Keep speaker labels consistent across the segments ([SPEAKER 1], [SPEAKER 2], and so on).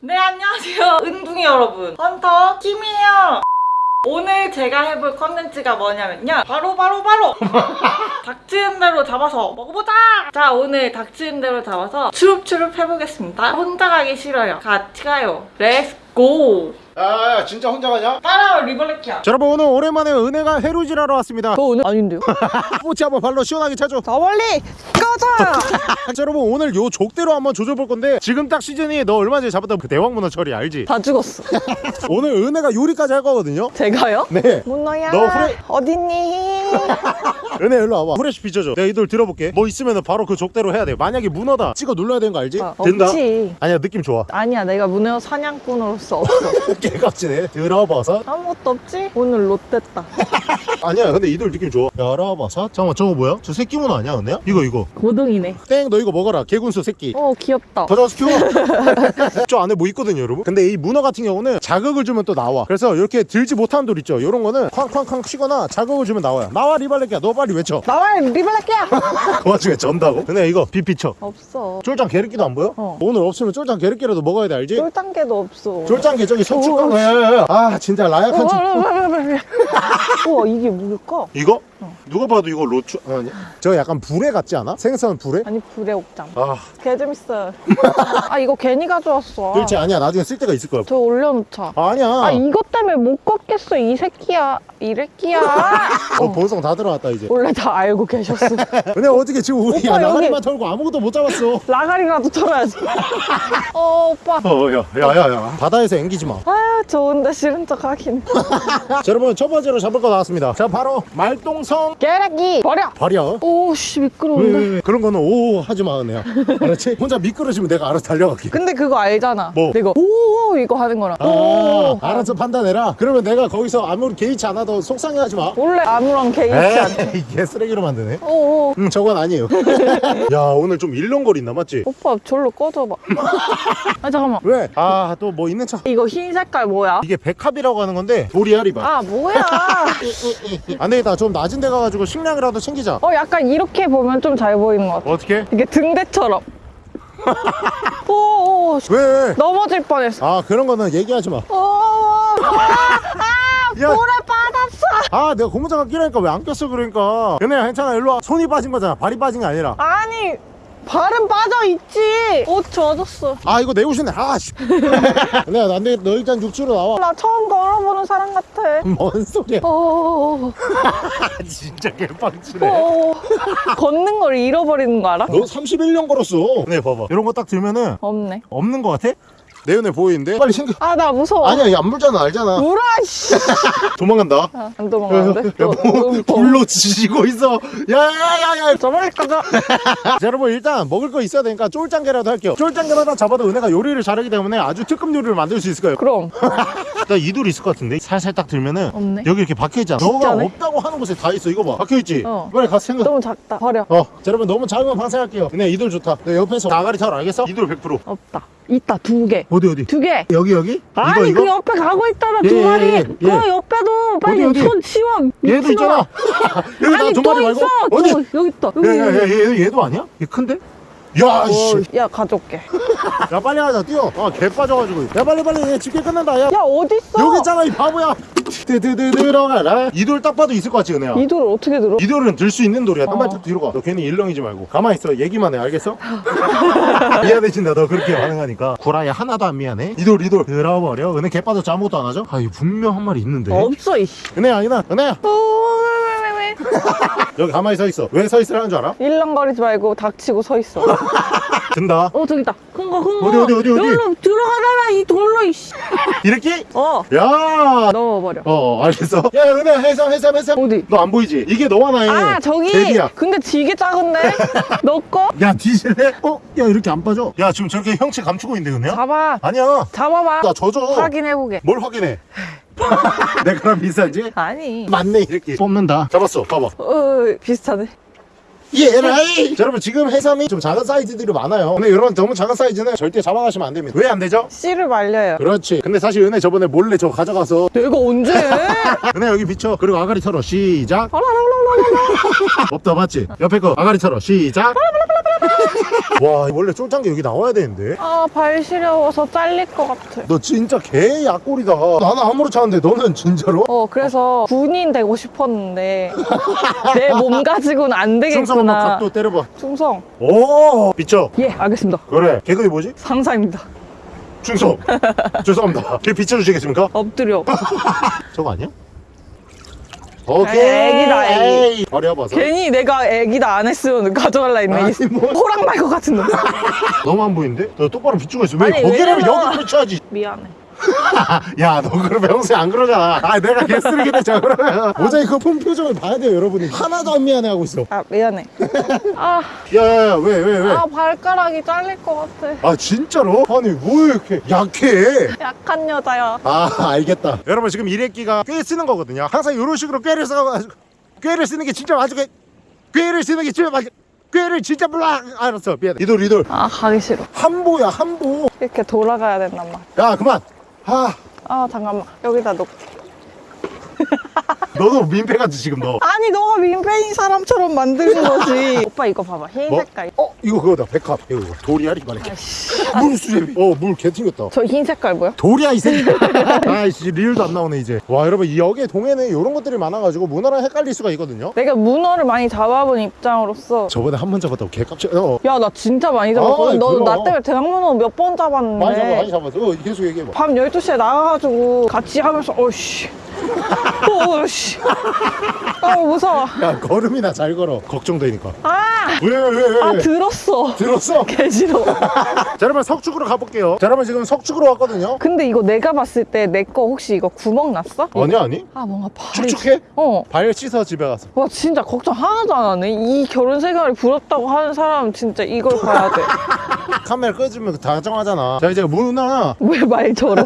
[SPEAKER 1] 네 안녕하세요. 은둥이 여러분. 헌터 김이에요. 오늘 제가 해볼 컨텐츠가 뭐냐면요. 바로 바로 바로! 닥치는 대로 잡아서 먹어보자! 자 오늘 닥치는 대로 잡아서 추룹추룹 해보겠습니다. 혼자 가기 싫어요. 같이 가요. Let's go
[SPEAKER 2] 야, 야 진짜 혼자 가냐?
[SPEAKER 1] 따라와 리벌레키야.
[SPEAKER 2] 자, 여러분 오늘 오랜만에 은혜가 해루질하러 왔습니다.
[SPEAKER 3] 저 오늘 아닌데요?
[SPEAKER 2] 뽀치 한번 발로 시원하게 차줘
[SPEAKER 3] 자 멀리 꺼져!
[SPEAKER 2] 자, 여러분 오늘 요 족대로 한번 조져볼 건데 지금 딱 시즌이 너 얼마 전에 잡았던 그 대왕문어 처리 알지?
[SPEAKER 3] 다 죽었어.
[SPEAKER 2] 오늘 은혜가 요리까지 할 거거든요?
[SPEAKER 3] 제가요?
[SPEAKER 2] 네.
[SPEAKER 3] 문어야
[SPEAKER 2] 너 후레-
[SPEAKER 3] 어딨니?
[SPEAKER 2] 은혜 일로 와봐. 후레쉬 비춰줘. 내가 이돌 들어볼게. 뭐 있으면 바로 그 족대로 해야 돼. 만약에 문어다 찍어 눌러야 되는 거 알지?
[SPEAKER 3] 아,
[SPEAKER 2] 된다.
[SPEAKER 3] 없지.
[SPEAKER 2] 아니야 느낌 좋아.
[SPEAKER 3] 아니야 내가 문어 사냥꾼으로서 없어.
[SPEAKER 2] 개값지네 들어버섯
[SPEAKER 3] 아무것도 없지? 오늘 롯됐다
[SPEAKER 2] 아니야 근데 이돌 느낌 좋아. 열어버섯 잠깐만 저거 뭐야? 저 새끼 문어 아니야 은혜야? 이거 이거.
[SPEAKER 3] 고등이네.
[SPEAKER 2] 땡 너 이거 먹어라 개군수 새끼.
[SPEAKER 3] 어 귀엽다.
[SPEAKER 2] 가져와서 키워. 저 안에 뭐 있거든요 여러분? 근데 이 문어 같은 경우는 자극을 주면 또 나와. 그래서 이렇게 들지 못하는 돌 있죠? 이런 거는 쾅쾅쾅 치거나 자극을 주면 나와요. 나와 리발레끼야. 너 빨리 외쳐.
[SPEAKER 3] 나와 리블랙이야.
[SPEAKER 2] 그 와중에 전다고? 근데 이거 빛 비춰
[SPEAKER 3] 없어.
[SPEAKER 2] 쫄짱 게르끼도 안 보여?
[SPEAKER 3] 어.
[SPEAKER 2] 오늘 없으면 쫄짱 게르끼라도 먹어야 돼 알지?
[SPEAKER 3] 쫄단계도 없어.
[SPEAKER 2] 쫄짱 게 저기
[SPEAKER 3] 오,
[SPEAKER 2] 석축강 아 진짜 라약한
[SPEAKER 3] 어,
[SPEAKER 2] 집
[SPEAKER 3] 우와 이게 뭘까?
[SPEAKER 2] 이거?
[SPEAKER 3] 어.
[SPEAKER 2] 누가 봐도 이거 로추 아니 저거 약간 불에 같지 않아? 생선 불에?
[SPEAKER 3] 아니 불의 옥장.
[SPEAKER 2] 아.
[SPEAKER 3] 개 재밌어 아 이거 괜히 가져왔어.
[SPEAKER 2] 그렇지 아니야. 나중에 쓸 데가 있을 거야.
[SPEAKER 3] 저 올려놓자.
[SPEAKER 2] 아, 아니야.
[SPEAKER 3] 아 이것 때문에 못 걷겠어 이 새끼야. 이 새끼야.
[SPEAKER 2] 어, 본성 다 들어왔다 이제.
[SPEAKER 3] 원래 다 알고 계셨어.
[SPEAKER 2] 근데 어떻게 지금 우리
[SPEAKER 3] 오빠,
[SPEAKER 2] 나가리만
[SPEAKER 3] 여기-
[SPEAKER 2] 털고 아무것도 못 잡았어?
[SPEAKER 3] 라가리라도 털어야지. 어 오빠.
[SPEAKER 2] 어 야야야야. 바다에서 앵기지 마.
[SPEAKER 3] 아유 좋은데 싫은 척 하긴.
[SPEAKER 2] 자, 여러분 첫 번째로 잡을 거 나왔습니다. 자 바로 말똥성
[SPEAKER 3] 깨라기 버려!
[SPEAKER 2] 버려.
[SPEAKER 3] 오씨
[SPEAKER 2] 왜,
[SPEAKER 3] 미끄러운데.
[SPEAKER 2] 왜, 왜. 그런 거는 오 하지 마 은혜야 알았지? 혼자 미끄러지면 내가 알아서 달려갈게.
[SPEAKER 3] 근데 그거 알잖아.
[SPEAKER 2] 뭐?
[SPEAKER 3] 내가 오 이거 하는 거랑.
[SPEAKER 2] 아
[SPEAKER 3] 오
[SPEAKER 2] 알아서 판단해라. 그러면 내가 거기서 아무리 개의치 않아도 속상해하지 마.
[SPEAKER 3] 원래 아무런 개의치 않아.
[SPEAKER 2] 이게 쓰레기로 만드네. 오음 저건 아니에요. 야 오늘 좀 일렁거린다 맞지?
[SPEAKER 3] 오빠 절로 꺼져봐. 아 잠깐만.
[SPEAKER 2] 왜? 아 또 뭐 있는 척
[SPEAKER 3] 이거 흰 색깔 뭐야?
[SPEAKER 2] 이게 백합이라고 하는 건데 도리아리바
[SPEAKER 3] 아 뭐야
[SPEAKER 2] 안 되겠다 좀 낮은 데 가가지고 식량이라도 챙기자
[SPEAKER 3] 어 약간 이렇게 보면 좀 잘 보이는 것 같아
[SPEAKER 2] 어떻게?
[SPEAKER 3] 이게 등대처럼 오오
[SPEAKER 2] 왜?
[SPEAKER 3] 넘어질 뻔했어
[SPEAKER 2] 아 그런 거는 얘기하지 마.
[SPEAKER 3] 오 아,
[SPEAKER 2] 야.
[SPEAKER 3] 물에 빠졌어
[SPEAKER 2] 아 내가 고무장갑 끼라니까 왜 안 꼈어 그러니까. 연애야 괜찮아 일로 와. 손이 빠진 거잖아. 발이 빠진 게 아니라.
[SPEAKER 3] 아니 발은 빠져 있지 옷 젖었어
[SPEAKER 2] 아 이거 내 옷이네. 아 씨. 연애야 안 되겠다. 너 일단 육지로 나와.
[SPEAKER 3] 나 처음 걸어보는 사람 같아
[SPEAKER 2] 뭔 소리야?
[SPEAKER 3] 오,
[SPEAKER 2] 진짜 개빵치네.
[SPEAKER 3] 오, 걷는 걸 잃어버리는 거 알아?
[SPEAKER 2] 너 31년 걸었어. 네 봐봐. 이런 거 딱 들면은
[SPEAKER 3] 없네
[SPEAKER 2] 없는 거 같아? 내 연애 보이는데? 빨리 챙겨.
[SPEAKER 3] 아나 무서워
[SPEAKER 2] 아니야 얘안 물잖아 알잖아.
[SPEAKER 3] 물아 씨
[SPEAKER 2] 도망간다.
[SPEAKER 3] 아, 안 도망가는데?
[SPEAKER 2] 야, 뭐, 불로 지지고 있어. 야야야야.
[SPEAKER 3] 저번에 가자
[SPEAKER 2] 자, 여러분 일단 먹을 거 있어야 되니까 쫄짱게라도 할게요 하나 잡아도 은혜가 요리를 잘하기 때문에 아주 특급 요리를 만들 수 있을 거예요
[SPEAKER 3] 그럼
[SPEAKER 2] 나 이돌 있을 것 같은데 살살 딱 들면은
[SPEAKER 3] 없네.
[SPEAKER 2] 여기 이렇게 박혀있잖아 너가? 없다고 하는 곳에 다 있어 이거 봐 박혀있지?
[SPEAKER 3] 어.
[SPEAKER 2] 빨리 가서 생각
[SPEAKER 3] 너무 작다 버려
[SPEAKER 2] 어, 자, 여러분 너무 작으면 방생할게요 은혜 이돌 좋다 내 옆에서 나가리 타러 알겠어? 이돌 100%
[SPEAKER 3] 없다 있다 두개
[SPEAKER 2] 어디 어디?
[SPEAKER 3] 두 개.
[SPEAKER 2] 여기 여기?
[SPEAKER 3] 아니
[SPEAKER 2] 이거
[SPEAKER 3] 그
[SPEAKER 2] 이거?
[SPEAKER 3] 옆에 가고 있잖아
[SPEAKER 2] 예,
[SPEAKER 3] 두
[SPEAKER 2] 예,
[SPEAKER 3] 마리
[SPEAKER 2] 예,
[SPEAKER 3] 그
[SPEAKER 2] 예.
[SPEAKER 3] 옆에도 빨리
[SPEAKER 2] 어디, 어디?
[SPEAKER 3] 손 치워
[SPEAKER 2] 얘도
[SPEAKER 3] 미친놈아.
[SPEAKER 2] 있잖아 여기
[SPEAKER 3] 아니
[SPEAKER 2] 나두
[SPEAKER 3] 또
[SPEAKER 2] 마리 말고
[SPEAKER 3] 있어
[SPEAKER 2] 어디?
[SPEAKER 3] 저, 여기 있다 여기
[SPEAKER 2] 야 야 야 얘, 얘도 아니야? 얘 큰데? 야 씨.
[SPEAKER 3] 어, 야 가져올게
[SPEAKER 2] 야 빨리 하자 뛰어. 아 개 빠져가지고. 야 빨리 빨리 얘 집게 끝난다 야.
[SPEAKER 3] 야 어딨어?
[SPEAKER 2] 여기 있잖아 이 바보야. 드드드 들어가라. 이 돌 딱 봐도 있을 것 같지 은혜야?
[SPEAKER 3] 이 돌을 어떻게 들어?
[SPEAKER 2] 이 돌은 들 수 있는 돌이야. 한
[SPEAKER 3] 어.
[SPEAKER 2] 발짝 뒤로 가 너 괜히 일렁이지 말고. 가만히 있어. 얘기만 해 알겠어? 미안해진다. 너 그렇게 반응하니까. 구라야 하나도 안 미안해. 이 돌 이 돌. 들어버려. 은혜 개 빠졌지 아무것도 안 하죠? 아 이거 분명 한 마리 있는데.
[SPEAKER 3] 없어 이씨.
[SPEAKER 2] 은혜야 은혜야 은혜야.
[SPEAKER 3] 어, 왜왜왜
[SPEAKER 2] 여기 가만히 서 있어 왜 서 있으라는 줄 알아?
[SPEAKER 3] 일렁거리지 말고 닥치고 서 있어
[SPEAKER 2] 든다
[SPEAKER 3] 어 저기 있다 큰 거 큰거
[SPEAKER 2] 어디, 어디, 어디, 어디?
[SPEAKER 3] 여기로 들어가잖아 이 돌로 이씨
[SPEAKER 2] 이렇게? 어야
[SPEAKER 3] 넣어버려
[SPEAKER 2] 어 알겠어 야 은혜 해삼 해삼 해삼
[SPEAKER 3] 어디?
[SPEAKER 2] 너 안 보이지? 이게 너와 나의
[SPEAKER 3] 아 저기
[SPEAKER 2] 갭이야
[SPEAKER 3] 근데 되게 작은데 너 거?
[SPEAKER 2] 야 뒤질래? 어? 야 이렇게 안 빠져? 야 지금 저렇게 형체 감추고 있는데 은혜야?
[SPEAKER 3] 잡아
[SPEAKER 2] 아니야
[SPEAKER 3] 잡아봐
[SPEAKER 2] 나 젖어
[SPEAKER 3] 확인해보게
[SPEAKER 2] 뭘 확인해? 내가랑 비슷하지?
[SPEAKER 3] 아니.
[SPEAKER 2] 맞네 이렇게. 뽑는다. 잡았어 봐봐.
[SPEAKER 3] 어 비슷하네.
[SPEAKER 2] 예라이! 자, 여러분 지금 해삼이 좀 작은 사이즈들이 많아요. 근데 이런 너무 작은 사이즈는 절대 잡아가시면 안 됩니다. 왜 안 되죠?
[SPEAKER 3] 씨를 말려요.
[SPEAKER 2] 그렇지. 근데 사실 은혜 저번에 몰래 저거 가져가서.
[SPEAKER 3] 내가 언제?
[SPEAKER 2] 은혜 여기 비춰. 그리고 아가리 털어. 시작. 없다 맞지? 옆에 거 아가리 털어 시작 와 원래 쫄짱게 여기 나와야 되는데
[SPEAKER 3] 아, 발 시려워서 잘릴 것 같아.
[SPEAKER 2] 너 진짜 개 약골이다 나는 아무렇지 않은데 너는 진짜로?
[SPEAKER 3] 어, 그래서 군인 되고 싶었는데 내 몸 가지고는 안
[SPEAKER 2] 충성 한번
[SPEAKER 3] 되겠구나.
[SPEAKER 2] 각도 때려봐
[SPEAKER 3] 충성.
[SPEAKER 2] 오 비쳐
[SPEAKER 3] 예, 알겠습니다.
[SPEAKER 2] 그래 개그이 뭐지?
[SPEAKER 3] 상사입니다.
[SPEAKER 2] 충성 죄송합니다 개 비춰주시겠습니까?
[SPEAKER 3] 엎드려.
[SPEAKER 2] 저거 아니야? 오케이
[SPEAKER 3] 애기다, 애기.
[SPEAKER 2] 아파서
[SPEAKER 3] 괜히 내가 애기다 안 했으면 가져갈라 했네.
[SPEAKER 2] 아니,
[SPEAKER 3] 이
[SPEAKER 2] 뭐.
[SPEAKER 3] 호랑 말것 같은 놈.
[SPEAKER 2] 너무 안 보이는데? 너 똑바로 비추고 있어 왜
[SPEAKER 3] 아니,
[SPEAKER 2] 거기라면
[SPEAKER 3] 왜냐면-
[SPEAKER 2] 여기 비춰야지
[SPEAKER 3] 미안해.
[SPEAKER 2] 야 너 그러면 평소에 안 그러잖아 아 내가 개쓰레기 됐잖아 그러면 모자이크 폰 표정을 봐야 돼요 여러분이 하나도 안 미안해 하고 있어
[SPEAKER 3] 아, 미안해. 아,
[SPEAKER 2] 야 야 야 왜 왜 왜?
[SPEAKER 3] 아, 발가락이 잘릴 것 같아.
[SPEAKER 2] 아 진짜로? 아니 뭐 이렇게 약해
[SPEAKER 3] 약한 여자야.
[SPEAKER 2] 아 알겠다 여러분 지금 이래끼가 꽤 쓰는 거거든요 항상 이런 식으로 꾀를 써가지고 꾀를 쓰는 게 진짜 꾀- 꾀를 쓰는 게 진짜 맞아 꾀를 진짜 몰라 알았어 미안해 리돌 리돌
[SPEAKER 3] 아, 가기 싫어.
[SPEAKER 2] 한보야 한보
[SPEAKER 3] 이렇게 돌아가야 된단 말.
[SPEAKER 2] 야 그만 아
[SPEAKER 3] 아, 잠깐만. 여기다 놓고.
[SPEAKER 2] 너도 민폐 같지 지금 너?
[SPEAKER 3] 아니, 너가 민폐인 사람처럼 만드는 거지. 오빠 이거 봐봐. 흰
[SPEAKER 2] 뭐?
[SPEAKER 3] 색깔.
[SPEAKER 2] 어 이거 그거다. 백합 이거 이거 돌이야 이만해
[SPEAKER 3] 아이씨.
[SPEAKER 2] 물수제비. 어물 개 튕겼다.
[SPEAKER 3] 저 흰 색깔 뭐야?
[SPEAKER 2] 돌이야 이 새끼. 아이씨 리얼도 안 나오네 이제. 와 여러분 이 역의 동해는 이런 것들이 많아가지고 문어랑 헷갈릴 수가 있거든요.
[SPEAKER 3] 내가 문어를 많이 잡아본 입장으로서.
[SPEAKER 2] 저번에 한 번 잡았다고 개 깜짝 어.
[SPEAKER 3] 야나 진짜 많이 잡았거든.
[SPEAKER 2] 아이,
[SPEAKER 3] 너
[SPEAKER 2] 그럼.
[SPEAKER 3] 나 때문에 대학문어 몇 번 잡았는데
[SPEAKER 2] 많이 잡아 많이 잡았어. 어 계속 얘기해봐.
[SPEAKER 3] 밤 12시에 나가가지고 같이 하면서 어씨. 어씨 아 무서워.
[SPEAKER 2] 야 걸음이나 잘 걸어. 걱정되니까.
[SPEAKER 3] 아,
[SPEAKER 2] 왜 왜 왜
[SPEAKER 3] 아 들었어.
[SPEAKER 2] 들었어?
[SPEAKER 3] 개 싫어
[SPEAKER 2] 자 여러분 석축으로 가볼게요. 자 여러분 지금 석축으로 왔거든요.
[SPEAKER 3] 근데 이거 내가 봤을 때 내 거 혹시 이거 구멍 났어?
[SPEAKER 2] 아니 아니.
[SPEAKER 3] 아 뭔가 발이
[SPEAKER 2] 축축해?
[SPEAKER 3] 어.
[SPEAKER 2] 발 씻어 집에 가서.
[SPEAKER 3] 와 진짜 걱정 하나도 안 하네. 이 결혼 생활이 부럽다고 하는 사람은 진짜 이걸 봐야
[SPEAKER 2] 카메라 끄주면 다정하잖아. 자 이제 문어나.
[SPEAKER 3] 돼왜 말처럼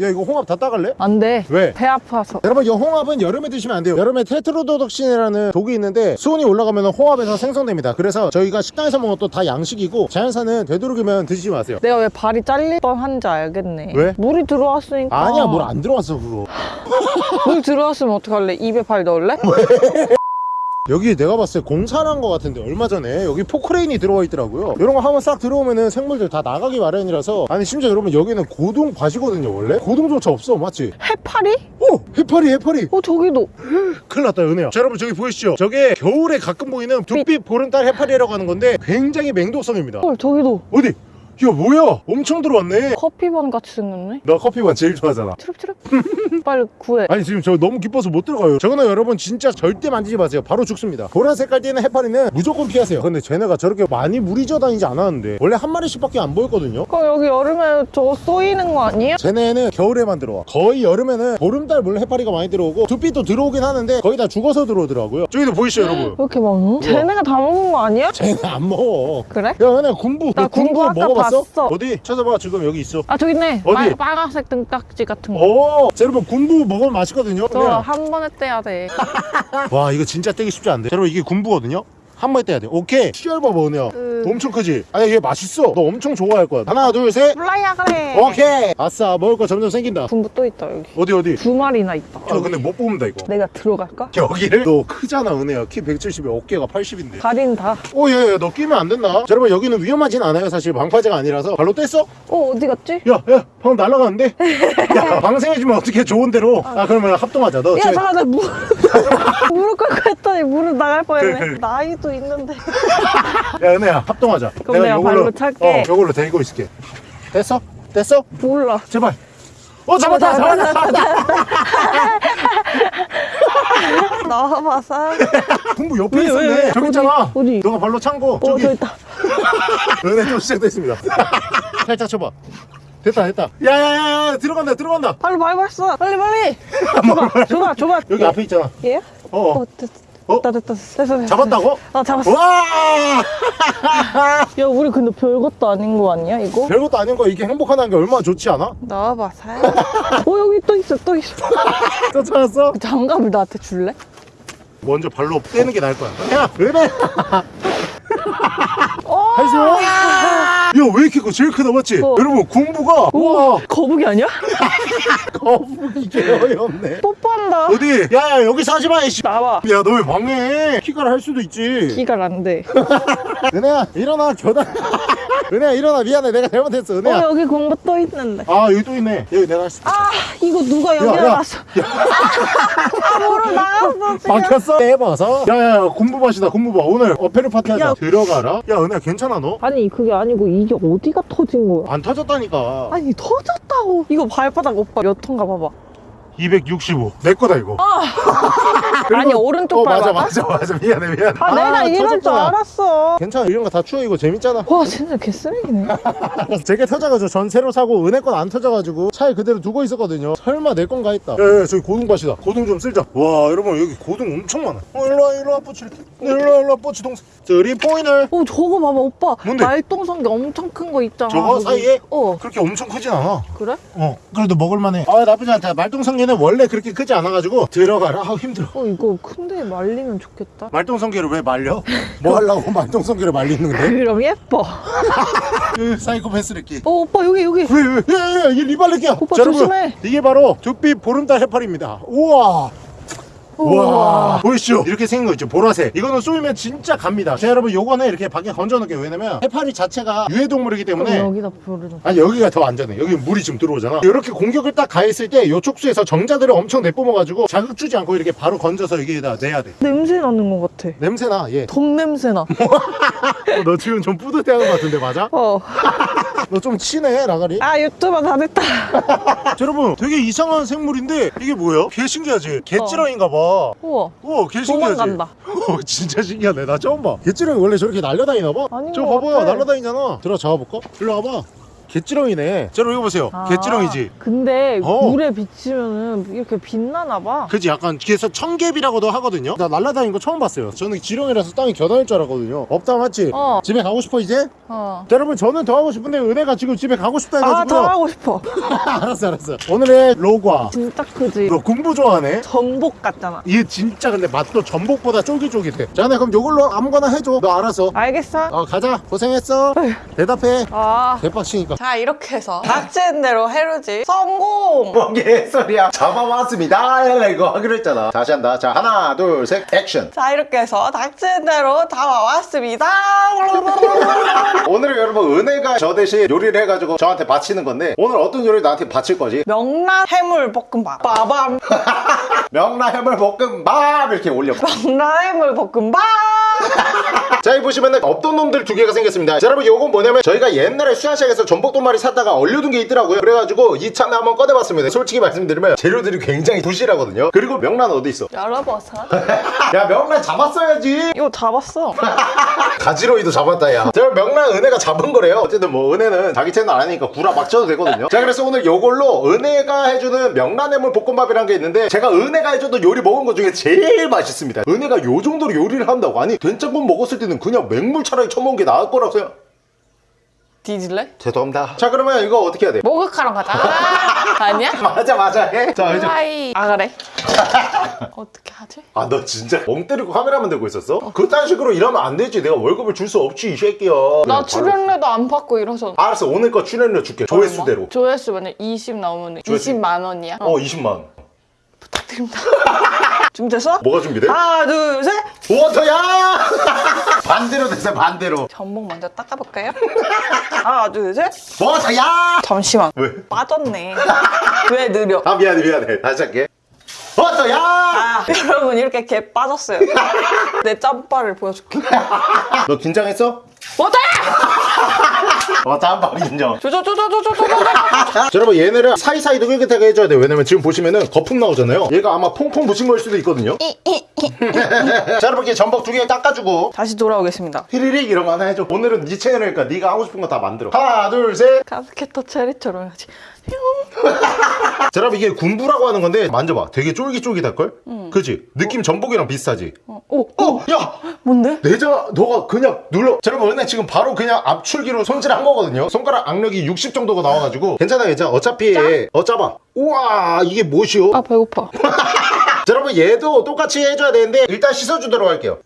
[SPEAKER 2] 야 이거 홍합 다 따갈래?
[SPEAKER 3] 안 돼.
[SPEAKER 2] 왜?
[SPEAKER 3] 배 아파서.
[SPEAKER 2] 여러분 이 홍합은 여름에 드시 면 안 돼요 여름에 테트로도독신이라는 독이 있는데 수온이 올라가면 홍합에서 생성됩니다 그래서 저희가 식당에서 먹은 것도 다 양식이고 자연산은 되도록이면 드시지 마세요
[SPEAKER 3] 내가 왜 발이 잘릴 뻔한지 알겠네.
[SPEAKER 2] 왜?
[SPEAKER 3] 물이 들어왔으니까.
[SPEAKER 2] 아니야 물 안 들어왔어 그거
[SPEAKER 3] 물 들어왔으면 어떡할래? 입에 발 넣을래?
[SPEAKER 2] 여기 내가 봤을 때 공사를 한 것 같은데 얼마 전에 여기 포크레인이 들어와 있더라고요 이런 거 한번 싹 들어오면은 생물들 다 나가기 마련이라서 아니 심지어 여러분 여기는 고동밭이거든요 원래 고동조차 없어 맞지?
[SPEAKER 3] 해파리?
[SPEAKER 2] 오! 해파리 해파리
[SPEAKER 3] 어 저기도.
[SPEAKER 2] 큰일 났다 은혜야 자 여러분 저기 보이시죠 저게 겨울에 가끔 보이는 두빛 보름달 해파리라고 하는 건데 굉장히 맹독성입니다
[SPEAKER 3] 헐 저기도.
[SPEAKER 2] 어디? 야 뭐야 엄청 들어왔네
[SPEAKER 3] 커피번 같이 생겼네.
[SPEAKER 2] 너 커피만 제일 좋아하잖아
[SPEAKER 3] 트럭트럭. 빨리 구해.
[SPEAKER 2] 아니 지금 저 너무 기뻐서 못 들어가요 저거는 여러분 진짜 절대 만지지 마세요 바로 죽습니다 보라 색깔 띠는 해파리는 무조건 피하세요 근데 쟤네가 저렇게 많이 무리 져 다니지 않았는데 원래 한 마리씩 밖에 안 보였거든요
[SPEAKER 3] 그럼 여기 여름에 저거 쏘이는 거 아니야?
[SPEAKER 2] 쟤네는 겨울에만 들어와 거의 여름에는 보름달 물 해파리가 많이 들어오고 두피도 들어오긴 하는데 거의 다 죽어서 들어오더라고요 저기도 보이시죠 여러분
[SPEAKER 3] 왜 이렇게 많어? 쟤네가 다 먹은 거 아니야?
[SPEAKER 2] 쟤네 안 먹어
[SPEAKER 3] 그래?
[SPEAKER 2] 야 은혜 군부 나너 군부
[SPEAKER 3] 군부
[SPEAKER 2] 먹어봤어?
[SPEAKER 3] 봤어.
[SPEAKER 2] 어디? 찾아봐 지금 여기 있어
[SPEAKER 3] 아 저기 있네.
[SPEAKER 2] 어디?
[SPEAKER 3] 빨, 빨간색 등딱지 같은 거.
[SPEAKER 2] 오, 자, 여러분 군부 먹으면 맛있거든요.
[SPEAKER 3] 저. 한 번에 떼야 돼.
[SPEAKER 2] 와 이거 진짜 떼기 쉽지 않은데. 자, 여러분 이게 군부거든요. 한 번에 떼야 돼. 오케이. 봐봐 은혜야.
[SPEAKER 3] 그-
[SPEAKER 2] 엄청 크지? 아니 얘 맛있어. 너 엄청 좋아할 거야. 하나 둘 셋.
[SPEAKER 3] 몰라야 그래.
[SPEAKER 2] 오케이. 아싸 먹을 거 점점 생긴다.
[SPEAKER 3] 군부 또 있다 여기.
[SPEAKER 2] 어디 어디?
[SPEAKER 3] 두 마리나 있다.
[SPEAKER 2] 아 근데 못 뽑는다 이거.
[SPEAKER 3] 내가 들어갈까?
[SPEAKER 2] 여기를? 너 크잖아 은혜야. 키 170에 어깨가 80인데.
[SPEAKER 3] 가린다.
[SPEAKER 2] 오예예 너 끼면 안 된다. 자, 여러분 여기는 위험하진 않아요. 사실 방파제가 아니라서. 발로 뗐어?
[SPEAKER 3] 어 어디 갔지?
[SPEAKER 2] 야, 야, 방금 날아가는데? 야, 방생해주면 어떻게 좋은 대로. 아, 그러면 합동하자.
[SPEAKER 3] 너야
[SPEAKER 2] 저기-
[SPEAKER 3] 잠깐 나 무, 무릎 꿇고 했더니 무릎 나갈 뻔했네
[SPEAKER 2] 그래, 그래.
[SPEAKER 3] 나이 도 있는데.
[SPEAKER 2] 야 은혜야 합동하자.
[SPEAKER 3] 그럼 내가 발로 찰게.
[SPEAKER 2] 어 요걸로 데리고 있을게. 됐어? 됐어?
[SPEAKER 3] 몰라.
[SPEAKER 2] 제발. 어 잡았다
[SPEAKER 3] 잡았다,
[SPEAKER 2] 잡았다.
[SPEAKER 3] 나와봐서
[SPEAKER 2] 군부 옆에
[SPEAKER 3] 왜, 왜,
[SPEAKER 2] 있었네.
[SPEAKER 3] 왜?
[SPEAKER 2] 저기
[SPEAKER 3] 어디?
[SPEAKER 2] 있잖아.
[SPEAKER 3] 어디?
[SPEAKER 2] 너가 발로 찬거. 저기.
[SPEAKER 3] 어저 있다.
[SPEAKER 2] 은혜 좀 시작됐습니다. 살짝 쳐봐. 됐다 됐다. 야야야야 들어간다 들어간다.
[SPEAKER 3] 빨리 밟았어. 빨리 빨리. 줘봐 줘봐 줘봐.
[SPEAKER 2] 여기 앞에 있잖아.
[SPEAKER 3] 얘?
[SPEAKER 2] 어,
[SPEAKER 3] 어 됐,
[SPEAKER 2] 어?
[SPEAKER 3] 됐다 됐다 됐어 됐어
[SPEAKER 2] 잡았다고?
[SPEAKER 3] 아 잡았어
[SPEAKER 2] 와
[SPEAKER 3] 야 우리 근데 별것도 아닌 거 아니야 이거?
[SPEAKER 2] 별것도 아닌 거 이게 행복하다는 게 얼마나 좋지 않아?
[SPEAKER 3] 나와봐서 어 여기 또 있어 또 있어
[SPEAKER 2] 쫓아왔어?
[SPEAKER 3] 그 장갑을 나한테 줄래?
[SPEAKER 2] 먼저 발로 떼는 게 나을 거야 야은 혜
[SPEAKER 3] 어!
[SPEAKER 2] 할수 왜 이렇게 커? 제일 크다 맞지?
[SPEAKER 3] 어.
[SPEAKER 2] 여러분 공부가 와
[SPEAKER 3] 거북이 아니야?
[SPEAKER 2] 거북이 개 어이없네
[SPEAKER 3] 뽀뽀한다.
[SPEAKER 2] 어디? 야야 여기서 하지 마 이씨
[SPEAKER 3] 나와.
[SPEAKER 2] 야 너 왜 방해해 키가를 할 수도 있지
[SPEAKER 3] 기가 안 돼.
[SPEAKER 2] 은혜야 일어나 겨다 은혜야 일어나 미안해 내가 잘못했어
[SPEAKER 3] 어
[SPEAKER 2] 은혜야
[SPEAKER 3] 여기 공부 또 있는데.
[SPEAKER 2] 아 여기 또 있네 여기 내가 할수
[SPEAKER 3] 아 이거 누가 여기. 놨어? 아 뭐로 나갔어 지금.
[SPEAKER 2] 막혔어 해봐서 야야야 공부밭이다 공부밭 오늘 어페르 파티 하자
[SPEAKER 3] 야.
[SPEAKER 2] 들어가라 야 은혜야 괜찮아 너?
[SPEAKER 3] 아니 그게 아니고 이게 어디가 터진 거야?
[SPEAKER 2] 안 터졌다니까
[SPEAKER 3] 아니 터졌다고. 이거 발바닥 오빠 몇 톤가 봐봐.
[SPEAKER 2] 265 내 거다 이거 그리고-
[SPEAKER 3] 아니 오른쪽
[SPEAKER 2] 어 맞아. 맞아 맞아 미안해 미안해
[SPEAKER 3] 아, 내가 이럴 줄. 알았어.
[SPEAKER 2] 괜찮아 이런 거 다 추워 이거 재밌잖아
[SPEAKER 3] 와 진짜 개쓰레기네.
[SPEAKER 2] 제게 터져가지고 전 새로 사고 은혜 건 안 터져가지고 차에 그대로 두고 있었거든요 설마 내 건가 했다 야야 저기 고등밭이다 고등 좀 쓸자 와 여러분 여기 고등 엄청 많아 어 일로와 일로와 뽀치 이렇게 일로와 일로와 뽀치 동생 쓰리 포인을
[SPEAKER 3] 어 저거 봐봐 오빠.
[SPEAKER 2] 뭔데?
[SPEAKER 3] 말똥성게 엄청 큰 거 있잖아.
[SPEAKER 2] 저거
[SPEAKER 3] 저기.
[SPEAKER 2] 사이에?
[SPEAKER 3] 어
[SPEAKER 2] 그렇게 엄청 크진 않아
[SPEAKER 3] 그래?
[SPEAKER 2] 어 그래도 먹을만해 아 나쁘지 않다 말똥성게는 원래 그렇게 크지 않아가지고 들어가라 아우 힘들어
[SPEAKER 3] 어 이거 큰데 말리면 좋겠다.
[SPEAKER 2] 말똥성게를 왜 말려? 뭐 하려고 말똥성게를 말리는 건데?
[SPEAKER 3] 그럼 예뻐.
[SPEAKER 2] 그 사이코패스레끼
[SPEAKER 3] 어 오빠 여기 여기.
[SPEAKER 2] 왜, 왜, 야, 야, 야, 이게 리발레끼야.
[SPEAKER 3] 오빠
[SPEAKER 2] 자, 여러분,
[SPEAKER 3] 조심해.
[SPEAKER 2] 이게 바로 두빛 보름달 해파리입니다. 우와. 우와 보이시죠? 이렇게 생긴 거 있죠 보라색 이거는 쏘이면 진짜 갑니다 자 여러분 요거는 이렇게 밖에 건져 놓을게요 왜냐면 해파리 자체가 유해동물이기 때문에
[SPEAKER 3] 여기다 부르는.
[SPEAKER 2] 아니 여기가 더 안전해 여기 물이 지금 들어오잖아 이렇게 공격을 딱 가했을 때 요 촉수에서 정자들을 엄청 내뿜어가지고 자극 주지 않고 이렇게 바로 건져서 여기에다 내야 돼
[SPEAKER 3] 냄새 나는 것 같아.
[SPEAKER 2] 냄새나 얘.
[SPEAKER 3] 돈 냄새 나.
[SPEAKER 2] 어, 너 지금 좀 뿌듯해하는 것 같은데 맞아?
[SPEAKER 3] 어.
[SPEAKER 2] 너좀 친해 라가리
[SPEAKER 3] 아 유튜버 다 됐다.
[SPEAKER 2] 자, 여러분 되게 이상한 생물인데 이게 뭐예요? 개 신기하지? 개찌렁인가 봐
[SPEAKER 3] 우와.
[SPEAKER 2] 우와 개 신기하지?
[SPEAKER 3] 도망간다.
[SPEAKER 2] 어, 진짜 신기하네 나 처음 봐 개찌렁이 원래 저렇게 날려다니나 봐?
[SPEAKER 3] 아닌 저것
[SPEAKER 2] 봐봐요
[SPEAKER 3] 같아.
[SPEAKER 2] 날려다니잖아 들어 잡아볼까? 일로 와봐 개찌렁이네 자 여러분 이거 보세요
[SPEAKER 3] 아,
[SPEAKER 2] 개찌렁이지
[SPEAKER 3] 근데
[SPEAKER 2] 어.
[SPEAKER 3] 물에 비치면은 이렇게 빛나나 봐.
[SPEAKER 2] 그지 약간 그래서 청개비라고도 하거든요 나 날라다니는 거 처음 봤어요 저는 지렁이라서 땅이 겨다닐 줄 알았거든요 없다 맞지?
[SPEAKER 3] 어.
[SPEAKER 2] 집에 가고 싶어 이제?
[SPEAKER 3] 어.
[SPEAKER 2] 자 여러분 저는 더 하고 싶은데 은혜가 지금 집에 가고 싶다
[SPEAKER 3] 아,
[SPEAKER 2] 해가지고
[SPEAKER 3] 더 하고 싶어.
[SPEAKER 2] 알았어 알았어 오늘의 로과
[SPEAKER 3] 진짜 크지.
[SPEAKER 2] 너 공부 좋아하네
[SPEAKER 3] 전복 같잖아.
[SPEAKER 2] 이게 진짜 근데 맛도 전복보다 쫄깃쫄깃해 자네 그럼 요걸로 아무거나 해줘 너 알아서
[SPEAKER 3] 알겠어?
[SPEAKER 2] 어 가자 고생했어 대답해
[SPEAKER 3] 아.
[SPEAKER 2] 대박 치니까
[SPEAKER 3] 자 이렇게 해서 닥치는 대로 해루지 성공!
[SPEAKER 2] 뭔게 소리야 잡아왔습니다 이거 하기로 했잖아 다시 한다 자 하나 둘 셋 액션
[SPEAKER 3] 자 이렇게 해서 닥치는 대로 다 와왔습니다.
[SPEAKER 2] 오늘은 여러분 은혜가 저 대신 요리를 해가지고 저한테 바치는 건데 오늘 어떤 요리를 나한테 바칠 거지?
[SPEAKER 3] 명란 해물 볶음밥. 빠밤.
[SPEAKER 2] 명라 해물 볶음밥 이렇게 올려
[SPEAKER 3] 명란 해물 볶음밥.
[SPEAKER 2] 자 여기 보시면은 없던 놈들 두 개가 생겼습니다. 자, 여러분 요건 뭐냐면 저희가 옛날에 수산시장에서 전복 두 마리 샀다가 얼려둔 게 있더라고요. 그래가지고 이참에 한번 꺼내봤습니다. 솔직히 말씀드리면 재료들이 굉장히 부실하거든요. 그리고 명란 어디 있어?
[SPEAKER 3] 열어봐서.
[SPEAKER 2] 야 명란 잡았어야지.
[SPEAKER 3] 이거 잡았어.
[SPEAKER 2] 가지런히도 잡았다 야. 제가 명란 은혜가 잡은 거래요. 어쨌든 뭐 은혜는 자기 채널 아니니까 구라 막 쳐도 되거든요. 자 그래서 오늘 요걸로 은혜가 해주는 명란 해물 볶음밥이라는 게 있는데 제가 은혜가 해줬던 요리 먹은 것 중에 제일 맛있습니다. 은혜가 요 정도로 요리를 한다고? 아니 된장국 먹었을 때는 그냥 맹물 차라리 처먹은 게 나을 거라고 생각
[SPEAKER 3] 뒤질래?
[SPEAKER 2] 죄송합니다 자 그러면 이거 어떻게 해야 돼?
[SPEAKER 3] 목욕하러 가자. 아니야?
[SPEAKER 2] 맞아 맞아 해자 이제
[SPEAKER 3] 하이. 아 그래? 어떻게 하지?
[SPEAKER 2] 아 너 진짜 멍 때리고 카메라만 들고 있었어? 그딴 식으로 일하면 안 되지 내가 월급을 줄 수 없지 이 새끼야
[SPEAKER 3] 나 출연료도 안 받고 이러서.
[SPEAKER 2] 알았어 오늘 거 출연료 줄게 조회수대로
[SPEAKER 3] 조회수 만약 20 나오면
[SPEAKER 2] 조회수.
[SPEAKER 3] 20만 원이야.
[SPEAKER 2] 어 20만
[SPEAKER 3] 부탁드립니다. 준비됐어?
[SPEAKER 2] 뭐가 준비돼?
[SPEAKER 3] 하나 둘 셋.
[SPEAKER 2] 워터야! 반대로 됐어 반대로
[SPEAKER 3] 전복 먼저 닦아볼까요? 하나 둘 셋.
[SPEAKER 2] 워터야!
[SPEAKER 3] 잠시만.
[SPEAKER 2] 왜?
[SPEAKER 3] 빠졌네. 왜 느려?
[SPEAKER 2] 아 미안해 미안해 다시 할게 워터야!
[SPEAKER 3] 아, 여러분 이렇게 개 빠졌어요. 내 짬바를 보여줄게.
[SPEAKER 2] 너 긴장했어?
[SPEAKER 3] 왔다!
[SPEAKER 2] 왔다 한발 인정.
[SPEAKER 3] 조조조조조조조조
[SPEAKER 2] 여러분 얘네를 사이사이 느긋하게 해줘야 돼요. 왜냐면 지금 보시면은 거품 나오잖아요. 얘가 아마 퐁퐁 부신 걸 수도 있거든요. 자 여러분 이렇게 전복 두 개 닦아주고.
[SPEAKER 3] 다시 돌아오겠습니다.
[SPEAKER 2] 히리릭 이런 거 하나 해줘. 오늘은 네 채널이니까 네가 하고 싶은 거 다 만들어. 하나 둘셋.
[SPEAKER 3] 가스켓터 체리처럼 해야지
[SPEAKER 2] 자 여러분 이게 군부라고 하는 건데 만져봐 되게 쫄깃쫄깃할걸? 그지? 느낌 전복이랑 비슷하지?
[SPEAKER 3] 어, 오,
[SPEAKER 2] 어! 야!
[SPEAKER 3] 뭔데?
[SPEAKER 2] 내자 너가 그냥 눌러 자 여러분 은혜 지금 바로 그냥 압출기로 손질한 거거든요 손가락 악력이 60 정도가 나와가지고 괜찮아 괜찮아 어차피 어 짜봐 우와 이게 뭐시오
[SPEAKER 3] 아 배고파.
[SPEAKER 2] 자 여러분 얘도 똑같이 해줘야 되는데 일단 씻어주도록 할게요